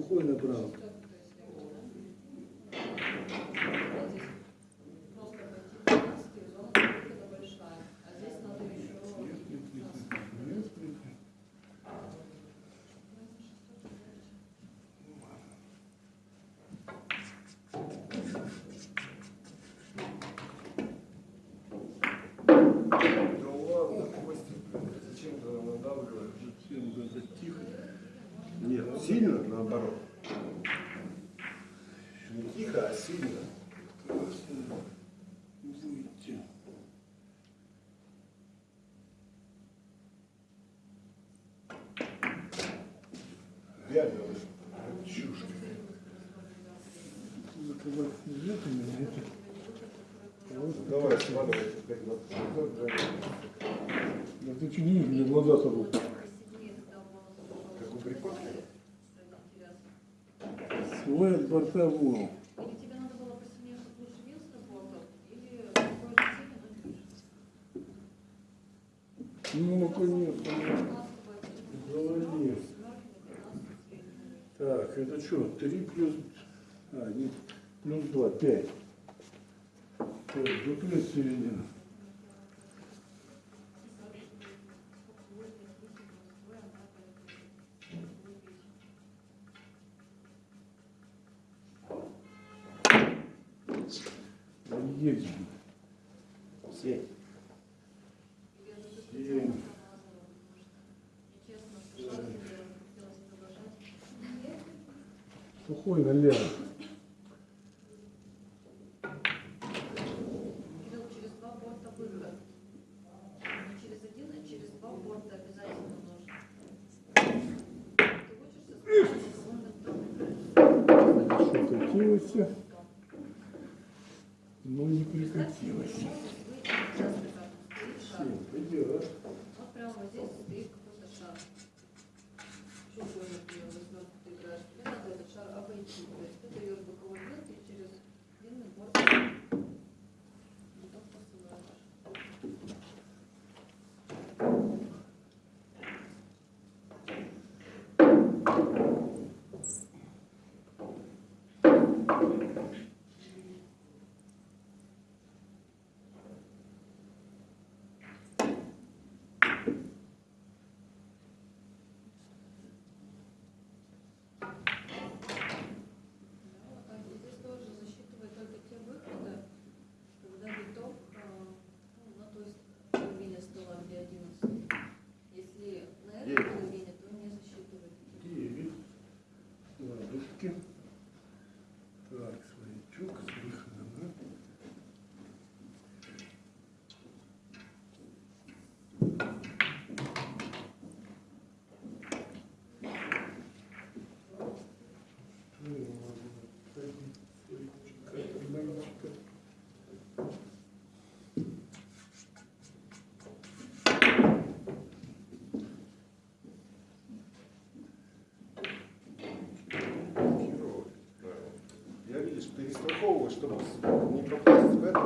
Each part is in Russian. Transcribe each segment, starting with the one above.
уходит направо. Давай, складывайте. Да ты что не видели, глаза собой. Как у Брикотки? Свой от борта вон. Ну, конечно. Молодец. Так, это что, Три плюс... А, нет плюс 2, 5. То есть до плюс середина. Едем. Семь. Сухой налево. Что у нас? Не попасть в это.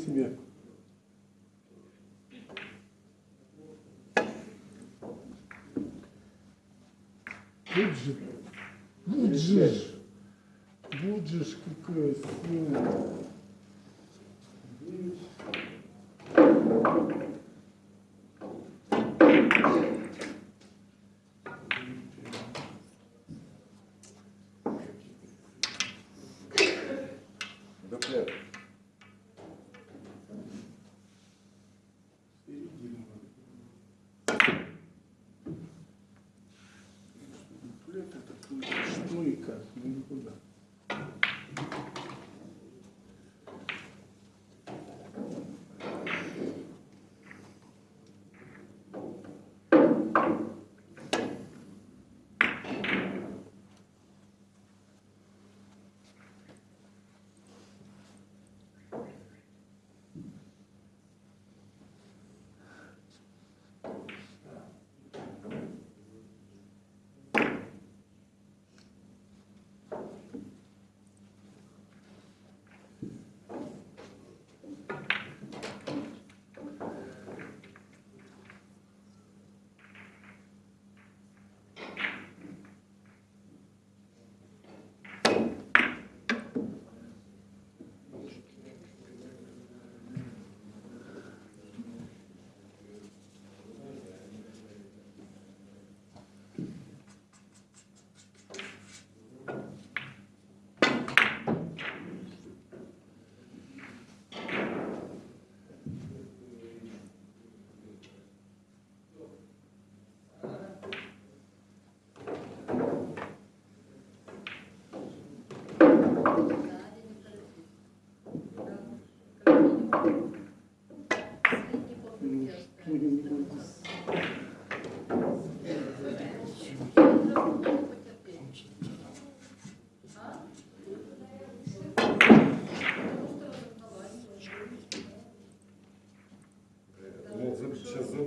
себе. Буджи, буджиш, буджиш какой сильный.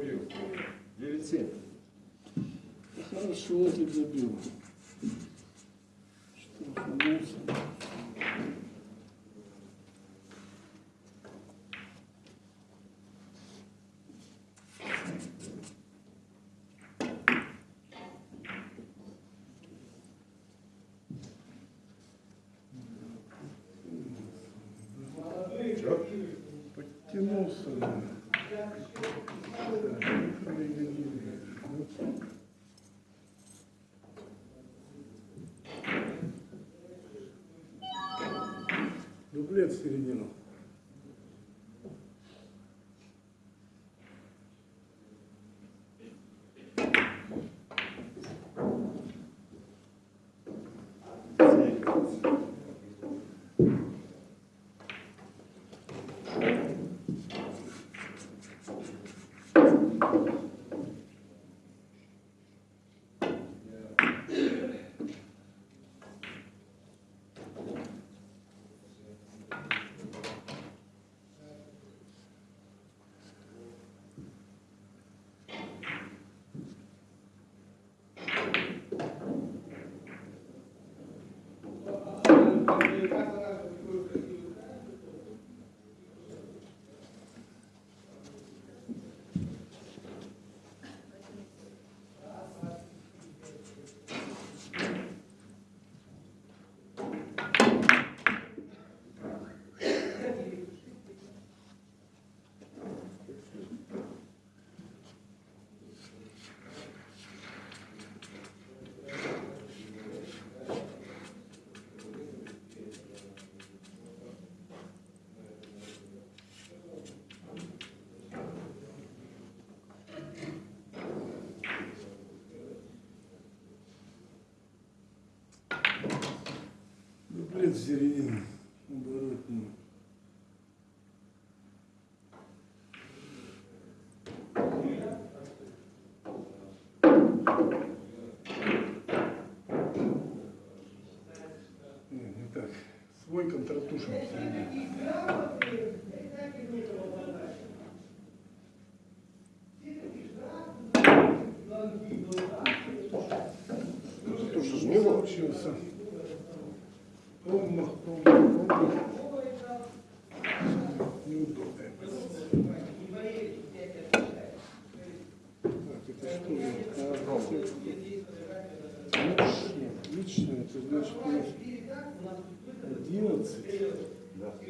забил. 9-7. Хорошо, Эдик забил. Что? искоренено. 11 середина оборотную. Не, не так. Свой контратушем. Тоже ж не было. Получился. Промах, промах, промах. Неудобная позиция. Так, это что? А, Личное, личное, это значит у нас 11. Да. Так,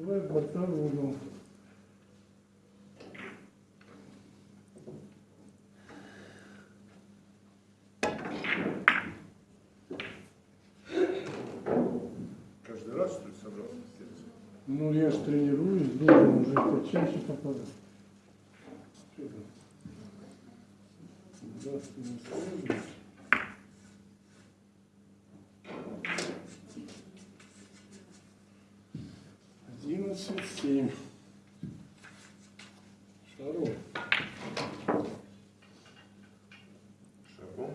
Давай борта в угол. Каждый раз, что ли, собрался? Ну, я же тренируюсь, должен уже почаще попадать. Да, с ним сложно. Одиннадцать, семь. Шаров. Шагом.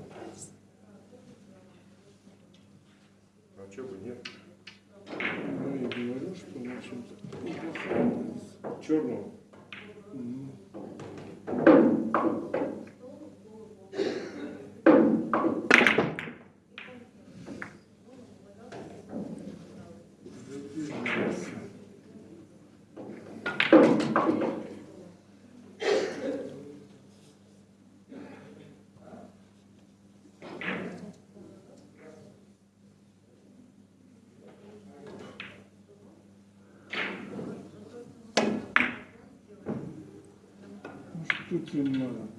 А чего бы нет? Ну, я говорю, что в общем-то. Черного. Ну, что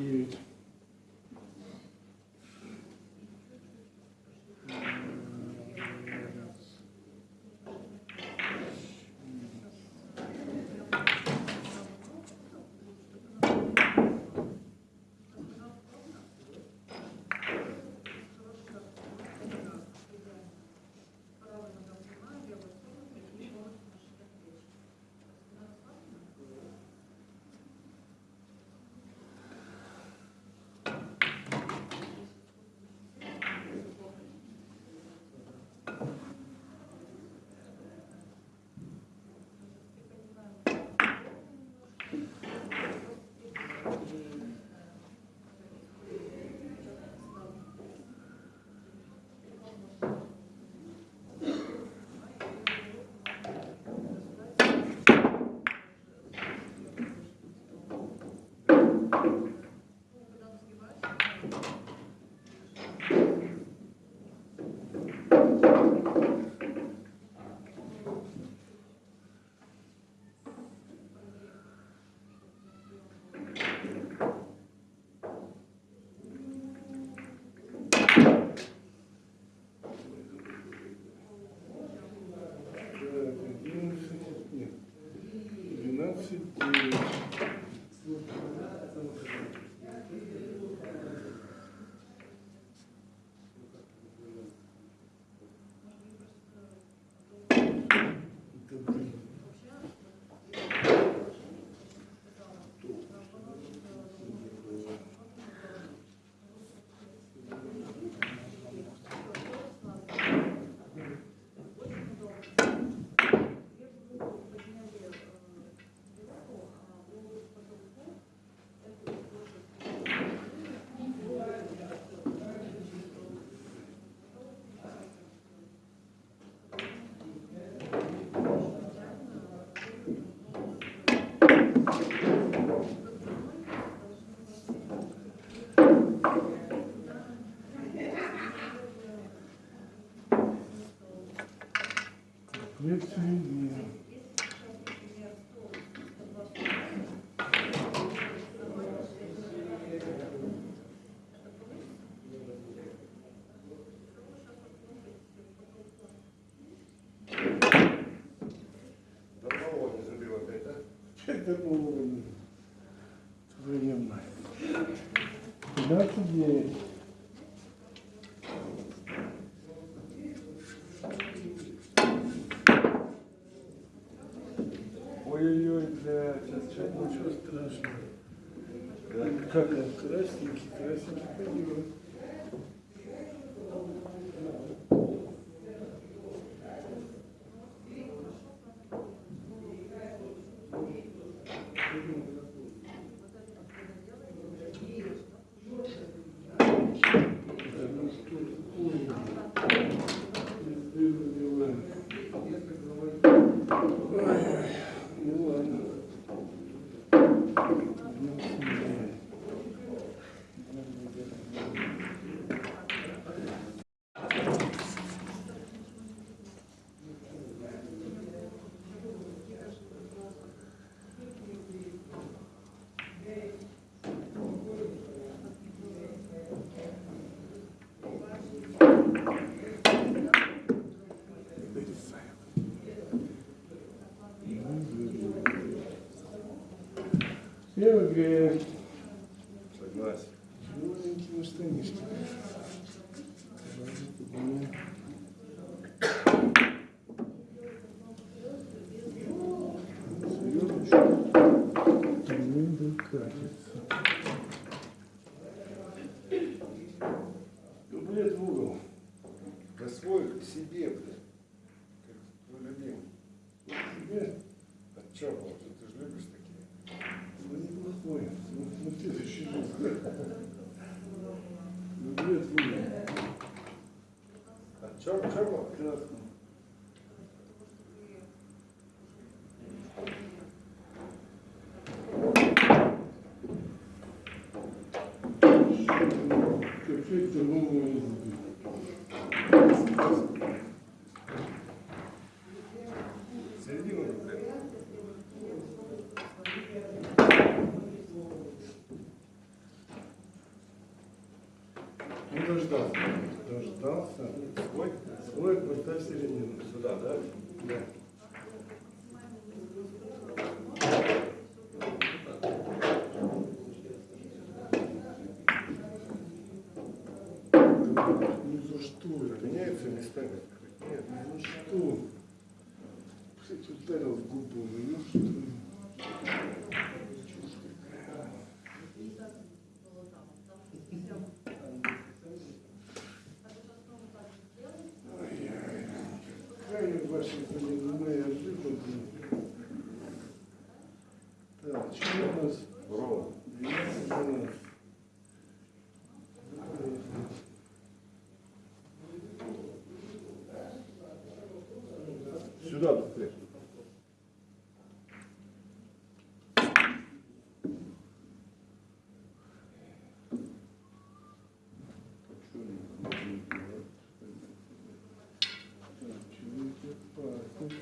viewed лицемер. Это было время. Куда ты делаешь? Yes, Левый грех. Согласен. Ну, что не что. чуть-чуть другую. those.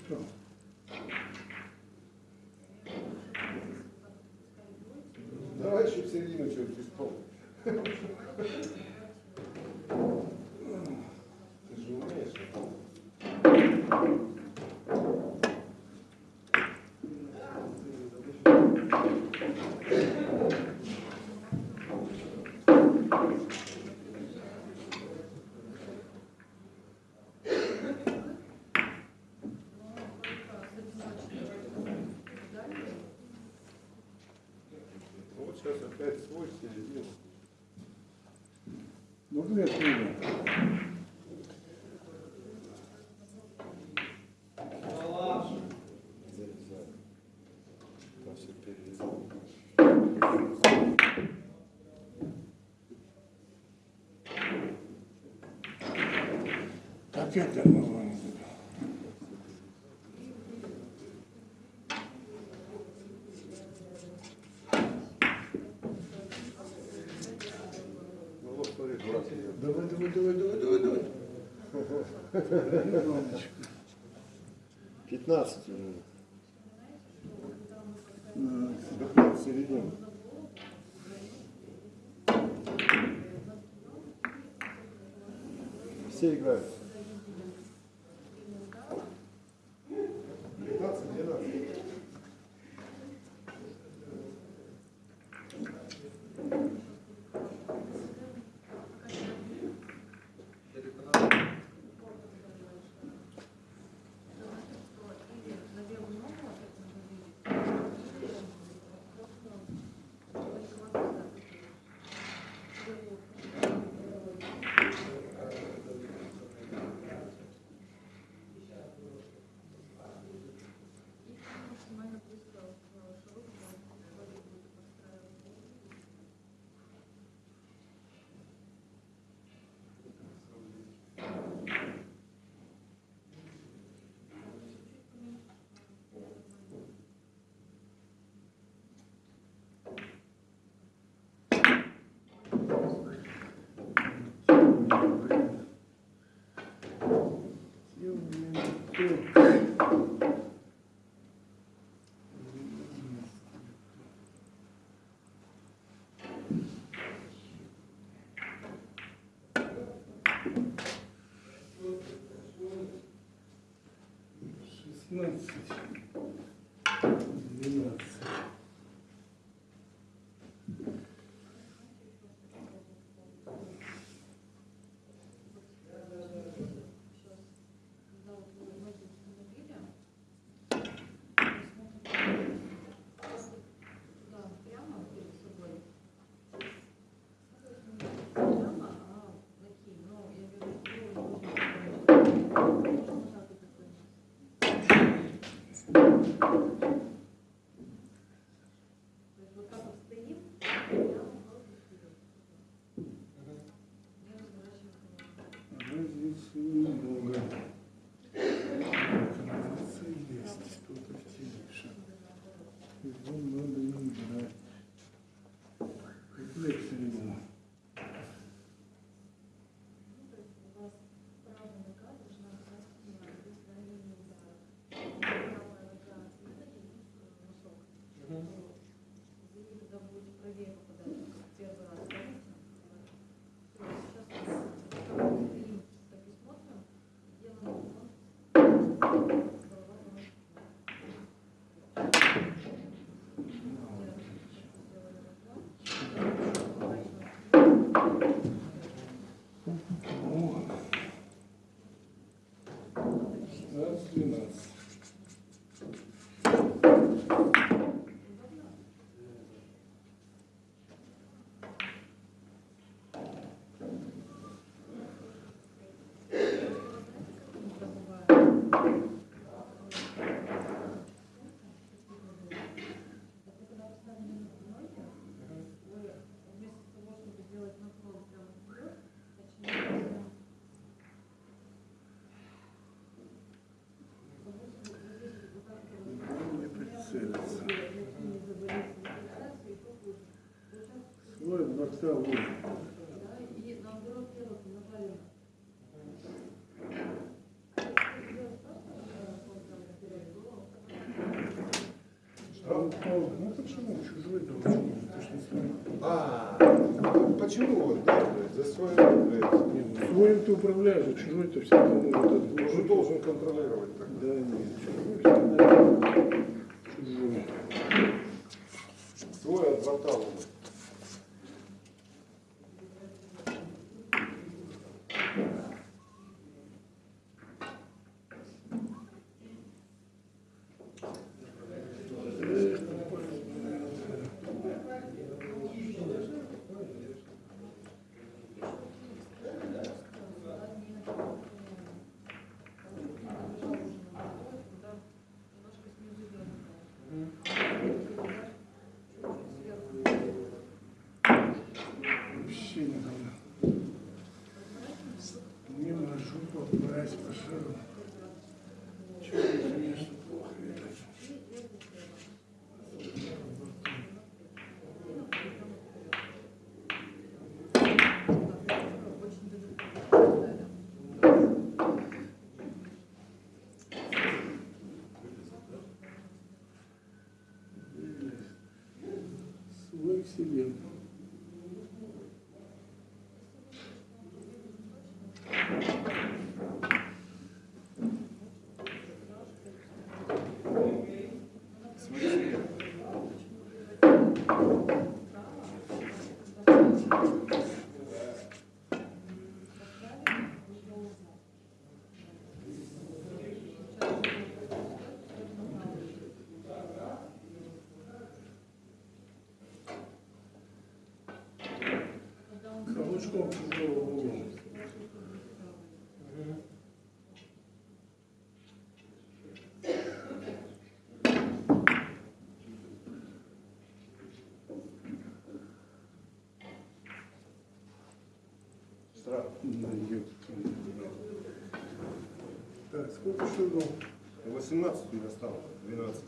Все. Давай еще в середину что-нибудь исполним. Войс опять свой середину. Ну, две книги. Так это, ну, 15 минут. Дыхать середину. Все играют. 16. Направлено. Штраф упал. Ну почему? Чужой. Ты свой. А, почему вот да, блядь, за блядь, Не, ну, Своим ты управляешь, а чужой-то всегда может уже отбросить. должен контролировать так. Да нет, чужой всегда себе. Смотри, Так, сколько шагов? 18 у меня стало, 12.